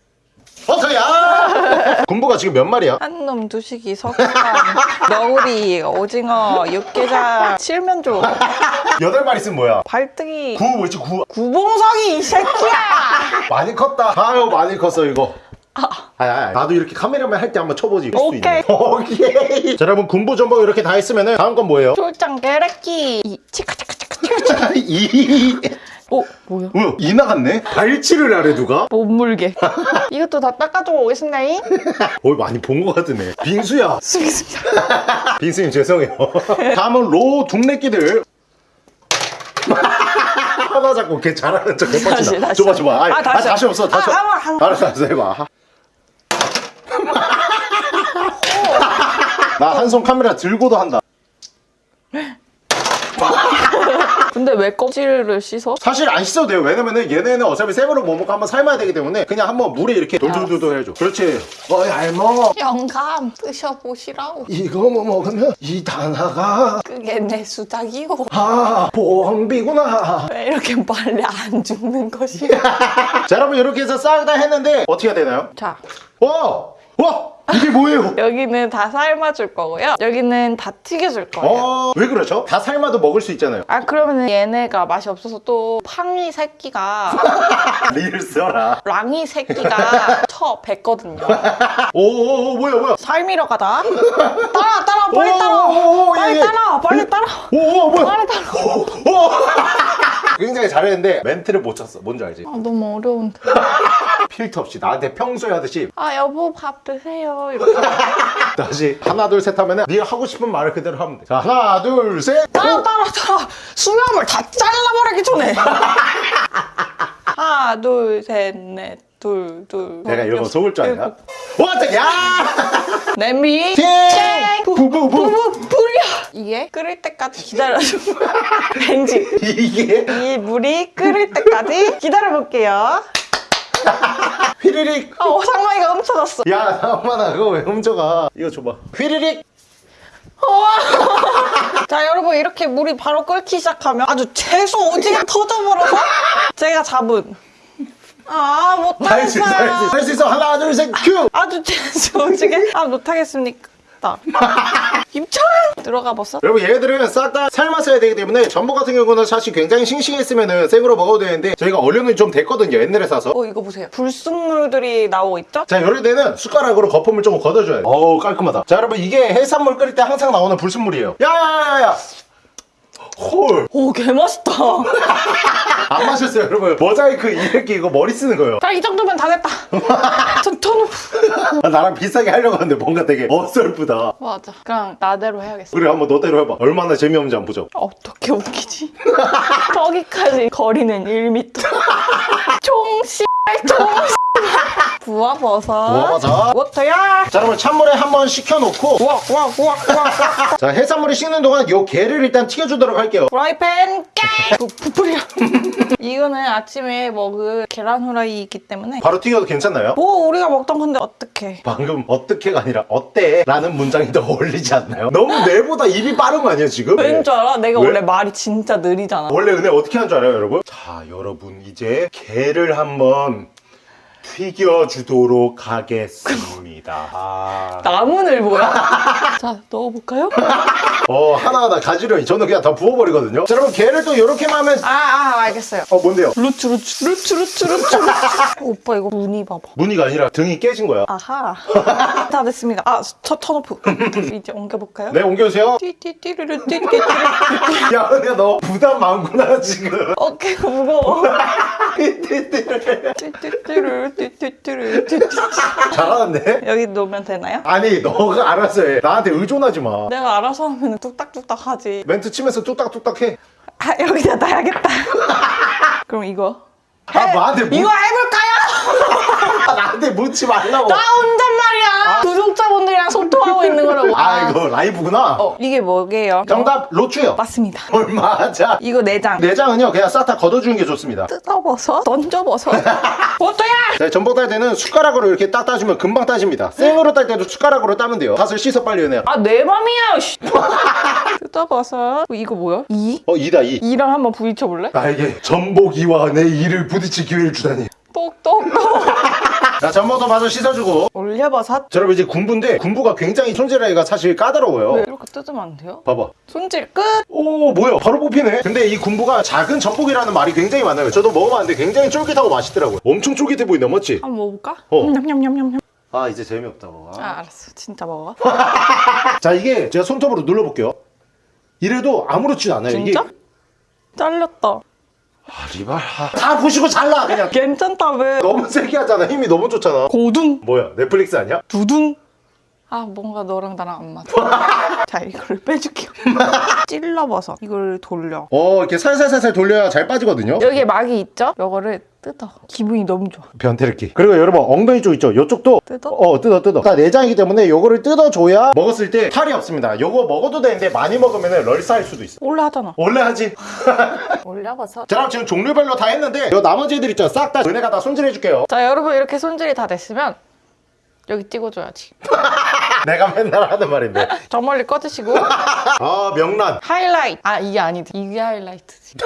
[SPEAKER 2] 버터야! 군부가 지금 몇 마리야?
[SPEAKER 3] 한 놈 두식이 석간 너구리 오징어 육개장 칠면조.
[SPEAKER 2] 여덟 마리 있으면 뭐야?
[SPEAKER 3] 발등이
[SPEAKER 2] 구 뭐지? 구.
[SPEAKER 3] 구봉석이 이 새끼야!
[SPEAKER 2] 많이 컸다. 아유 많이 컸어 이거. 아, 아, 나도 이렇게 카메라만 할 때 한번 쳐보지. 수
[SPEAKER 3] 오케이.
[SPEAKER 2] 오케이. 자 여러분 군부 전복 이렇게 다 했으면 다음 건 뭐예요?
[SPEAKER 3] 출장 깨래끼. 이 치카 치카 치카 치카.
[SPEAKER 2] 이...
[SPEAKER 3] 어 뭐야?
[SPEAKER 2] 뭐야 이 나갔네? 발치를 하래 누가?
[SPEAKER 3] 못 물게. 이것도 다 닦아주고 오겠습니다잉?
[SPEAKER 2] 어 많이 본 것 같으네. 빙수야.
[SPEAKER 3] 쓰겠습니다
[SPEAKER 2] 빙수님 죄송해요. 다음은 로 둥내끼들. 하나 잡고 걔 잘하는 척
[SPEAKER 3] 다시, 다시.
[SPEAKER 2] 줘봐 줘봐. 아니,
[SPEAKER 3] 아,
[SPEAKER 2] 아,
[SPEAKER 3] 다시.
[SPEAKER 2] 다시 없어 다시
[SPEAKER 3] 아, 번, 한 번.
[SPEAKER 2] 알았어 알았어 해봐. 나 한 손 카메라 들고도 한다
[SPEAKER 3] 근데 왜 껍질을 씻어?
[SPEAKER 2] 사실 안 씻어도 돼요. 왜냐면은 얘네는 어차피 생으로 못 먹고 한번 삶아야 되기 때문에 그냥 한번 물에 이렇게 돌돌돌돌 해줘. 그렇지. 어이 알먹
[SPEAKER 3] 영감 드셔보시라고.
[SPEAKER 2] 이거 뭐 먹으면 이 단아가
[SPEAKER 3] 그게 내 수작이요
[SPEAKER 2] 아 보험비구나.
[SPEAKER 3] 왜 이렇게 빨리 안 죽는 것이야
[SPEAKER 2] 자 여러분 이렇게 해서 싹 다 했는데 어떻게 해야 되나요?
[SPEAKER 3] 자.
[SPEAKER 2] 와! 와! 이게 뭐예요?
[SPEAKER 3] 여기는 다 삶아줄 거고요. 여기는 다 튀겨줄 거예요.
[SPEAKER 2] 어, 왜 그렇죠? 다 삶아도 먹을 수 있잖아요.
[SPEAKER 3] 아 그러면 얘네가 맛이 없어서 또 팡이 새끼가
[SPEAKER 2] 리을 써라.
[SPEAKER 3] 랑이 새끼가 쳐 뱉거든요.
[SPEAKER 2] 오오오 뭐야 뭐야?
[SPEAKER 3] 삶이러 가다? 따라 따라 빨리
[SPEAKER 2] 오,
[SPEAKER 3] 따라
[SPEAKER 2] 오, 오, 예,
[SPEAKER 3] 빨리
[SPEAKER 2] 예.
[SPEAKER 3] 따라 빨리 따라
[SPEAKER 2] 오오 뭐야?
[SPEAKER 3] 빨리 따라
[SPEAKER 2] 오, 오. 굉장히 잘했는데 멘트를 못 쳤어. 뭔지 알지?
[SPEAKER 3] 아 너무 어려운데
[SPEAKER 2] 필터 없이 나한테 평소에 하듯이
[SPEAKER 3] 아 여보 밥 드세요. 이렇게.
[SPEAKER 2] 다시 하나 둘 셋 하면은 네가 하고 싶은 말을 그대로 하면 돼자 하나 둘셋
[SPEAKER 3] 따라 따라 따라. 수염을 다 잘라버리기 전에. 하나 둘 셋 넷 둘 둘
[SPEAKER 2] 내가 이런 거 속을 줄 아냐? 왔다 야!
[SPEAKER 3] 냄비.
[SPEAKER 2] 팅!
[SPEAKER 3] 쨍!
[SPEAKER 2] 부부부.
[SPEAKER 3] 부부 불려. 이게? 끓을 때까지 기다려줘. 왠지.
[SPEAKER 2] 이게?
[SPEAKER 3] 이 물이 끓을 때까지 기다려볼게요
[SPEAKER 2] 휘리릭.
[SPEAKER 3] 어 상마이가 훔쳐갔어.
[SPEAKER 2] 야 상만아 그거 왜 훔쳐가? 이거 줘봐. 휘리릭.
[SPEAKER 3] 자 여러분 이렇게 물이 바로 끓기 시작하면 아주 채소 오지게 터져버려서 제가 잡은. 아
[SPEAKER 2] 있어 할수 있어
[SPEAKER 3] 못하겠어요
[SPEAKER 2] 할수 있어. 하나 둘셋큐!
[SPEAKER 3] 아주 채소 오지게. 아 못하겠습니까 입장 들어가 봤어?
[SPEAKER 2] 여러분 얘들은 싹 다 삶았어야 되기 때문에 전복 같은 경우는 사실 굉장히 싱싱했으면 생으로 먹어도 되는데 저희가 얼려는 좀 됐거든요 옛날에 사서.
[SPEAKER 3] 어 이거 보세요. 불순물들이 나오고 있죠?
[SPEAKER 2] 자 이럴 때는 숟가락으로 거품을 조금 걷어줘야 돼. 어우 깔끔하다. 자 여러분 이게 해산물 끓일 때 항상 나오는 불순물이에요. 야야야야
[SPEAKER 3] 홀오 개맛있다.
[SPEAKER 2] 안 마셨어요 여러분. 모자이크 이렇게 이거 머리 쓰는 거예요.
[SPEAKER 3] 자 이 정도면 다 됐다. 전 턴오프
[SPEAKER 2] 아, 나랑 비싸게 하려고 하는데 뭔가 되게 어설프다.
[SPEAKER 3] 맞아. 그냥 나대로 해야겠어.
[SPEAKER 2] 그래 한번 너대로 해봐. 얼마나 재미없는지 한번 보자.
[SPEAKER 3] 어떻게 웃기지? 거기까지 거리는 1m 총 씨발 총씨 발 부화버섯
[SPEAKER 2] 부화버섯.
[SPEAKER 3] 워터야
[SPEAKER 2] 자 그러면 찬물에 한번 식혀놓고
[SPEAKER 3] 우악 우악 우악 우악
[SPEAKER 2] 자 해산물이 식는 동안 요 게를 일단 튀겨주도록 할게요
[SPEAKER 3] 프라이팬 깨 부- 부풀려 이거는 아침에 먹을 계란 후라이이기 때문에
[SPEAKER 2] 바로 튀겨도 괜찮나요?
[SPEAKER 3] 뭐 우리가 먹던 건데 어떡해
[SPEAKER 2] 방금 어떻게가 아니라 어때? 라는 문장이 더 어울리지 않나요? 너무 내보다 입이 빠른 거 아니에요 지금?
[SPEAKER 3] 왠 줄 알아? 내가
[SPEAKER 2] 왜?
[SPEAKER 3] 원래 말이 진짜 느리잖아
[SPEAKER 2] 원래 은혜 어떻게 하는 줄 알아요 여러분? 자 여러분 이제 게를 한번 튀겨주도록 하겠습니다. 아...
[SPEAKER 3] 나무늘 뭐야? 자 넣어볼까요?
[SPEAKER 2] 어 하나하나 가지런히 저는 그냥 다 부어버리거든요. 자 여러분 게를 또 이렇게만 하면
[SPEAKER 3] 아, 아 알겠어요.
[SPEAKER 2] 어 뭔데요?
[SPEAKER 3] 루츠 루츠 루츠 루츠 루츠 오빠 이거 무늬 봐봐.
[SPEAKER 2] 무늬가 아니라 등이 깨진 거야.
[SPEAKER 3] 아하. 다 됐습니다. 아 첫 턴오프 이제 옮겨볼까요?
[SPEAKER 2] 네 옮겨주세요.
[SPEAKER 3] 띠띠띠르르 띠띠띠르.
[SPEAKER 2] 야 은혜 너 부담 많구나 지금.
[SPEAKER 3] 어깨가 무거워. 띠띠띠르. 띠띠띠르 띠띠
[SPEAKER 2] 잘하는데?
[SPEAKER 3] 여기 놓으면 되나요?
[SPEAKER 2] 아니 너가 알아서 해 나한테 의존하지 마
[SPEAKER 3] 내가 알아서 하면 뚝딱뚝딱 하지
[SPEAKER 2] 멘트 치면서 뚝딱뚝딱
[SPEAKER 3] 해아 여기다 놔야겠다 그럼 이거
[SPEAKER 2] 아, 나한테 묻-
[SPEAKER 3] 이거 해볼까요?
[SPEAKER 2] 아, 나한테 묻지 말라고.
[SPEAKER 3] 나 혼잣 말이야. 구독자분들이랑 소통하고 있는 거라고.
[SPEAKER 2] 아 이거 라이브구나.
[SPEAKER 3] 어, 이게 뭐게요?
[SPEAKER 2] 정답 로추요.
[SPEAKER 3] 맞습니다.
[SPEAKER 2] 얼마자.
[SPEAKER 3] 이거 내장.
[SPEAKER 2] 내장은요 그냥 싹 다 걷어주는 게 좋습니다.
[SPEAKER 3] 뜯어버섯? 던져버섯? 어떠야?
[SPEAKER 2] 네, 전복 딸 때는 숟가락으로 이렇게 딱 따주면 금방 따집니다. 생으로 딸 때도 숟가락으로 따면 돼요. 닷을 씻어 빨리 은혜야.
[SPEAKER 3] 아내 맘이야 씨. 뜯어버섯. 어, 이거 뭐야? 이?
[SPEAKER 2] 어 이다 이.
[SPEAKER 3] 이랑 한번 부딪혀볼래?
[SPEAKER 2] 나에게 전복 이와 내 이를 부딪힐 기회를 주다니
[SPEAKER 3] 똑똑똑
[SPEAKER 2] 자 전부터 봐서 씻어주고
[SPEAKER 3] 올려버섯.
[SPEAKER 2] 자, 여러분 이제 군부인데 군부가 굉장히 손질하기가 사실 까다로워요
[SPEAKER 3] 왜 이렇게 뜯으면 안 돼요?
[SPEAKER 2] 봐봐
[SPEAKER 3] 손질 끝.
[SPEAKER 2] 오 뭐야 바로 뽑히네 근데 이 군부가 작은 전복이라는 말이 굉장히 많아요 저도 먹어봤는데 굉장히 쫄깃하고 맛있더라고요 엄청 쫄깃해 보인다 맞지?
[SPEAKER 3] 한번 먹어볼까?
[SPEAKER 2] 어.
[SPEAKER 3] 냠냠냠냠냠.
[SPEAKER 2] 아 이제 재미없다고
[SPEAKER 3] 아 알았어. 진짜 먹어.
[SPEAKER 2] 자 이게 제가 손톱으로 눌러볼게요 이래도 아무렇지도 않아요
[SPEAKER 3] 진짜?
[SPEAKER 2] 이게
[SPEAKER 3] 잘렸다.
[SPEAKER 2] 아 리발 아, 다 부시고 잘라 그냥
[SPEAKER 3] 괜찮다 왜?
[SPEAKER 2] 너무 세게 하잖아 힘이 너무 좋잖아
[SPEAKER 3] 고둥.
[SPEAKER 2] 뭐야 넷플릭스 아니야?
[SPEAKER 3] 두둥. 아 뭔가 너랑 나랑 안 맞아. 자 이걸 빼줄게요. 찔러버섯. 이걸 돌려.
[SPEAKER 2] 어 이렇게 살살살살 돌려야 잘 빠지거든요
[SPEAKER 3] 여기에 막이 있죠? 요거를 뜯어. 기분이 너무 좋아.
[SPEAKER 2] 변태르기 그리고 여러분 엉덩이 쪽 있죠 이쪽도
[SPEAKER 3] 뜯어?
[SPEAKER 2] 어 뜯어 뜯어 다 내장이기 때문에 요거를 뜯어줘야 먹었을 때 탈이 없습니다 요거 먹어도 되는데 많이 먹으면 럴싸할 수도 있어
[SPEAKER 3] 원래 하잖아.
[SPEAKER 2] 원래 하지
[SPEAKER 3] 올려버섯.
[SPEAKER 2] 자 그럼 지금 종류별로 다 했는데 요 나머지 애들 있죠 싹 다 은혜가 다 손질해줄게요
[SPEAKER 3] 자 여러분 이렇게 손질이 다 됐으면 여기 찍어줘야지.
[SPEAKER 2] 내가 맨날 하는 말인데
[SPEAKER 3] 저 멀리 꺼주시고
[SPEAKER 2] 아 명란
[SPEAKER 3] 하이라이트. 아 이게 아니지. 이게 하이라이트지.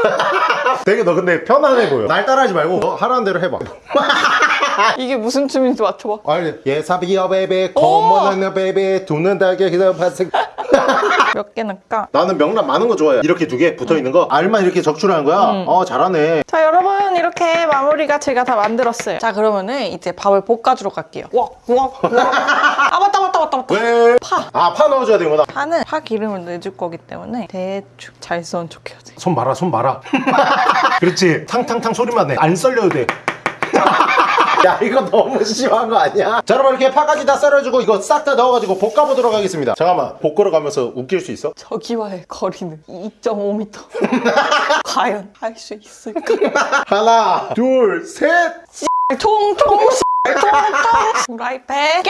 [SPEAKER 2] 되게 너 근데 편안해 보여 날 따라하지 말고 너 하라는 대로 해봐
[SPEAKER 3] 이게 무슨 춤인지 맞춰봐.
[SPEAKER 2] 아니 예사비어 베베 거머나는 베베 두는 달걀 기다 파색
[SPEAKER 3] 몇개 넣을까?
[SPEAKER 2] 나는 명란 많은 거 좋아해 이렇게 두 개 붙어있는 거 알만 이렇게 적출하는 거야 어 잘하네
[SPEAKER 3] 자 여러분 이렇게 마무리가 제가 다 만들었어요. 자 그러면은 이제 밥을 볶아주러 갈게요. 웍웍웍아 맞다 맞다 맞다 맞다.
[SPEAKER 2] 왜?
[SPEAKER 3] 파.
[SPEAKER 2] 아 파 넣어줘야 되는구나
[SPEAKER 3] 파는 파 기름을 내줄 거기 때문에 대충 잘 썰은 척해야 돼.
[SPEAKER 2] 손 봐라 손 봐라 그렇지 탕탕탕 소리만 내안 썰려도 돼 야 이거 너무 심한 거 아니야? 자 여러분 이렇게 파까지 다 썰어주고 이거 싹 다 넣어가지고 볶아보도록 하겠습니다 잠깐만 볶으러 가면서 웃길 수 있어?
[SPEAKER 3] 저기와의 거리는 2.5m. 과연 할 수 있을까?
[SPEAKER 2] 하나 둘셋
[SPEAKER 3] 통통 통통 프라이팬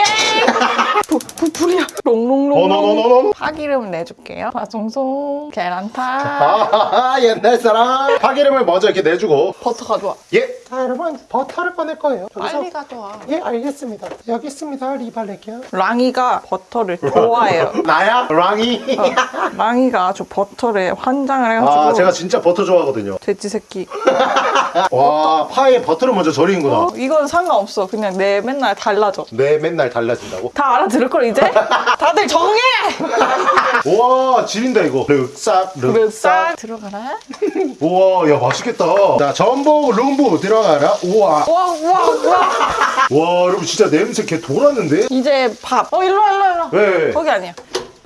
[SPEAKER 3] 부, 부, 불이야. 롱롱롱
[SPEAKER 2] 어너너너너
[SPEAKER 3] 파기름을 내줄게요. 파송송. 계란탕
[SPEAKER 2] 아 옛날 사람. 파기름을 먼저 이렇게 내주고.
[SPEAKER 3] 버터 가져와
[SPEAKER 2] 예. 자 여러분 버터를 꺼낼 거예요.
[SPEAKER 3] 빨리 가져와
[SPEAKER 2] 예 알겠습니다. 여기 있습니다. 리발레기요.
[SPEAKER 3] 랑이가 버터를 좋아해요.
[SPEAKER 2] 나야? 랑이?
[SPEAKER 3] 랑이가 아주 버터에 환장을 해가지고.
[SPEAKER 2] 아 제가 진짜 버터 좋아하거든요.
[SPEAKER 3] 돼지 새끼.
[SPEAKER 2] 와 파에 버터를 먼저 절이는구나.
[SPEAKER 3] 어, 이건 상관없어. 그냥 내 맨날 달라져.
[SPEAKER 2] 내 맨날 달라진다고?
[SPEAKER 3] 다 알아들을 걸 이제? 다들 정해!
[SPEAKER 2] 우와 지린다 이거. 륵싹
[SPEAKER 3] 쓱
[SPEAKER 2] 륵싹
[SPEAKER 3] 들어가라.
[SPEAKER 2] 우와 야 맛있겠다. 자 전복 룸부 들어가라. 우와.
[SPEAKER 3] 우와 우와 우와.
[SPEAKER 2] 와 여러분 진짜 냄새 개 돌았는데?
[SPEAKER 3] 이제 밥 어 일로 와 일로 와 일로와.
[SPEAKER 2] 왜?
[SPEAKER 3] 거기 아니야.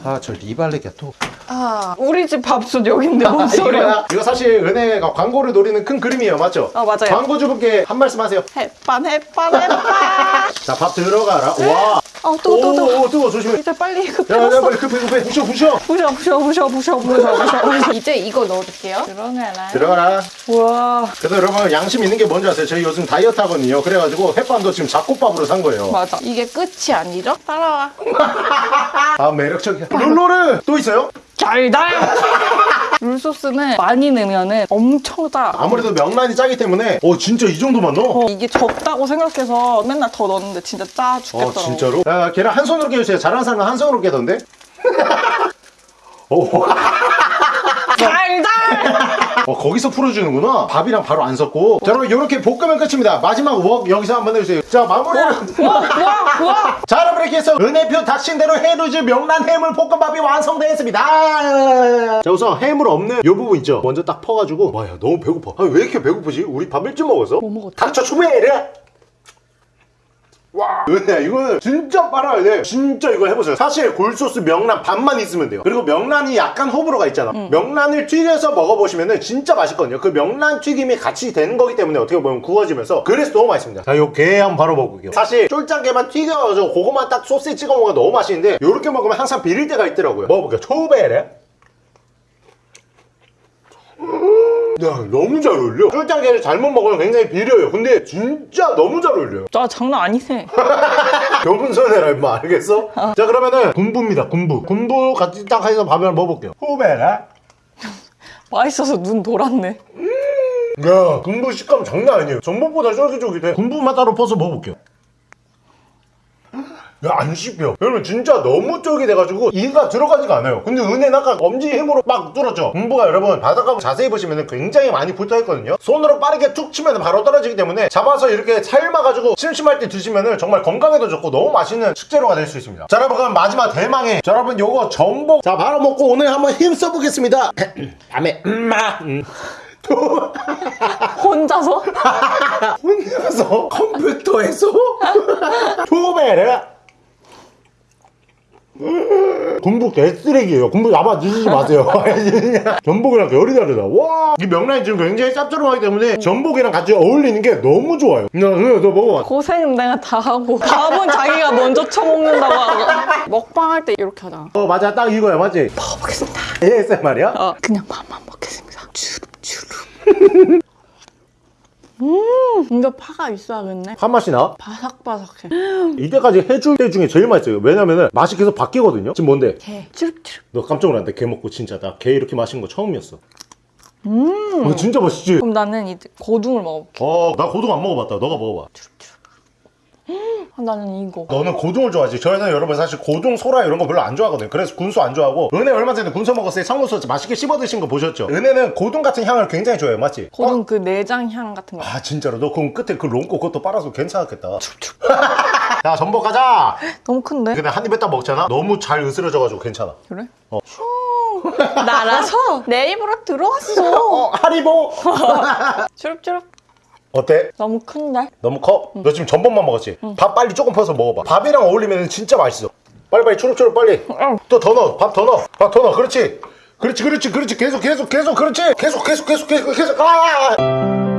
[SPEAKER 2] 아저 리발레기야 또
[SPEAKER 3] 아, 우리 집 밥솥 여긴데 뭔 소리야
[SPEAKER 2] 이거 사실 은혜가 아, 광고를 노리는 큰 그림이에요 맞죠?
[SPEAKER 3] 어 맞아요
[SPEAKER 2] 광고주분께 한 말씀 하세요
[SPEAKER 3] 햇반 햇반 햇반
[SPEAKER 2] 자밥 들어가라 와
[SPEAKER 3] 아, 뜨거, 뜨거, 뜨거.
[SPEAKER 2] 뜨거, 조심해.
[SPEAKER 3] 이제 빨리 급해.
[SPEAKER 2] 야, 야, 빨리 급해, 급해. 그 그 부셔,
[SPEAKER 3] 부셔. 부셔, 부셔, 부셔, 부셔, 부셔, 부셔. 이제 이거 넣어줄게요. 들어가라.
[SPEAKER 2] 들어가라.
[SPEAKER 3] 우와.
[SPEAKER 2] 그래서 여러분, 양심 있는 게 뭔지 아세요? 저희 요즘 다이어트 하거든요. 그래가지고 햇반도 지금 잡곡밥으로 산 거예요.
[SPEAKER 3] 맞아. 이게 끝이 아니죠? 따라와.
[SPEAKER 2] 아, 매력적이야. 룰루를 또 있어요?
[SPEAKER 3] 달달 룰소스는 많이 넣으면 엄청 짜
[SPEAKER 2] 아무래도 명란이 짜기 때문에 어 진짜 이 정도만 넣어?
[SPEAKER 3] 어, 이게 적다고 생각해서 맨날 더 넣었는데 진짜
[SPEAKER 2] 짜어
[SPEAKER 3] 죽겠더라고
[SPEAKER 2] 진짜로? 야 계란 한 손으로 깨주세요 잘하는 사람은 한 손으로 깨던데? 오,
[SPEAKER 3] 달달
[SPEAKER 2] 어, 거기서 풀어주는구나. 밥이랑 바로 안 섞고. 자 여러분 이렇게 볶으면 끝입니다. 마지막 웍 여기서 한번 해주세요. 자 마무리는 자 여러분 이렇게 해서 은혜표 닥친 대로 해루즈 명란 해물 볶음밥이 완성되었습니다. 자 우선 해물 없는 요 부분 있죠? 먼저 딱 퍼가지고. 와야 너무 배고파. 아니, 왜 이렇게 배고프지? 우리 밥 일찍 먹어서?
[SPEAKER 3] 뭐 먹었지?
[SPEAKER 2] 닥쳐 추베르 와 은혜야 이거는 진짜 빨아야 돼. 진짜 이거 해보세요. 사실 굴소스 명란 반만 있으면 돼요. 그리고 명란이 약간 호불호가 있잖아. 명란을 튀겨서 먹어보시면 진짜 맛있거든요. 그 명란 튀김이 같이 되는 거기 때문에 어떻게 보면 구워지면서 그래서 너무 맛있습니다. 자 요 게 한번 바로 먹을게요. 사실 쫄짱게만 튀겨가지고 그거만 딱 소스에 찍어 먹으면 너무 맛있는데 요렇게 먹으면 항상 비릴 때가 있더라고요. 먹어볼게요. 초베레 야 너무 잘 어울려. 쫄짱게를 잘못 먹으면 굉장히 비려요. 근데 진짜 너무 잘 어울려요.
[SPEAKER 3] 나 장난 아니네
[SPEAKER 2] 겸손해라 임마. 알겠어? 자 그러면은 군부입니다 군부. 군부 같이 딱 해서 밥을 먹어볼게요. 후배가
[SPEAKER 3] 맛있어서 눈 돌았네.
[SPEAKER 2] 야 군부 식감 장난 아니에요. 전복보다 쫄깃쫄깃해. 군부만 따로 퍼서 먹어볼게요. 야, 안 씹혀. 여러분, 진짜 너무 쫄깃 돼가지고 이가 들어가지가 않아요. 근데 은혜는 아까 엄지 힘으로 막 뚫었죠. 공부가 여러분, 바닥하고 자세히 보시면 굉장히 많이 붙어 있거든요. 손으로 빠르게 툭 치면 바로 떨어지기 때문에 잡아서 이렇게 삶아가지고 심심할 때 드시면 정말 건강에도 좋고 너무 맛있는 식재료가 될 수 있습니다. 자, 여러분, 그럼 마지막 대망의. 자, 여러분, 요거 전복. 자, 바로 먹고 오늘 한번 힘 써보겠습니다. 다음에, 음마. 음.
[SPEAKER 3] 혼자서?
[SPEAKER 2] 혼자서 컴퓨터에서 처음에 군복 개쓰레기예요. 군복 아마 드시지 마세요. 전복이랑 결이 다르다. 와이 명란이 지금 굉장히 짭조름하기 때문에 전복이랑 같이 어울리는 게 너무 좋아요. 너, 너, 너 먹어봐.
[SPEAKER 3] 고생은 내가 다 하고 밥은 자기가 먼저 처먹는다고 하고. 먹방 할 때 이렇게 하잖아
[SPEAKER 2] 어 맞아. 딱 이거야. 맞지?
[SPEAKER 3] 먹어보겠습니다.
[SPEAKER 2] ASMR이야?
[SPEAKER 3] 어, 그냥 밥만 먹겠습니다. 주룩주룩 음 이거 파가 있어야겠네.
[SPEAKER 2] 한맛이 나?
[SPEAKER 3] 바삭바삭해.
[SPEAKER 2] 이때까지 해줄 때 중에 제일 맛있어요. 왜냐면은 맛이 계속 바뀌거든요. 지금 뭔데?
[SPEAKER 3] 게 주룩주룩
[SPEAKER 2] 너 깜짝 놀랐다 게 먹고 진짜 나 게 이렇게 맛있는 거 처음이었어. 음. 어, 진짜 맛있지?
[SPEAKER 3] 그럼 나는 이제 고등을 먹어볼게.
[SPEAKER 2] 어, 나 고등 안 먹어봤다. 너가 먹어봐.
[SPEAKER 3] 아, 나는 이거
[SPEAKER 2] 너는 고등을 좋아하지. 저희는 여러분 사실 고등, 소라 이런 거 별로 안 좋아하거든요. 그래서 군소 안 좋아하고. 은혜 얼마 전에 군소 먹었을 때 청군소 맛있게 씹어 드신 거 보셨죠? 은혜는 고등 같은 향을 굉장히 좋아해요. 맞지?
[SPEAKER 3] 고등 그 내장 향 같은
[SPEAKER 2] 거아 진짜로 너 그럼 끝에 그 롱코 그것도 빨아서 괜찮았겠다. 자 전복 가자.
[SPEAKER 3] 너무 큰데?
[SPEAKER 2] 근데 한 입에 딱 먹잖아. 너무 잘 으스러져가지고 괜찮아.
[SPEAKER 3] 그래?
[SPEAKER 2] 어.
[SPEAKER 3] 슈 날아서 내 입으로 들어왔어
[SPEAKER 2] 어 하리보.
[SPEAKER 3] 주룩주룩
[SPEAKER 2] 어때?
[SPEAKER 3] 너무 큰데?
[SPEAKER 2] 너무 커? 너 지금 전복만 먹었지? 밥 빨리 조금 퍼서 먹어봐. 밥이랑 어울리면 진짜 맛있어. 빨리빨리 초록초록 빨리. 또 더 넣어. 밥 더 넣어. 밥 더 넣어. 그렇지. 그렇지, 그렇지, 그렇지. 계속, 계속, 계속, 그렇지. 계속, 계속, 계속, 계속, 계속. 아!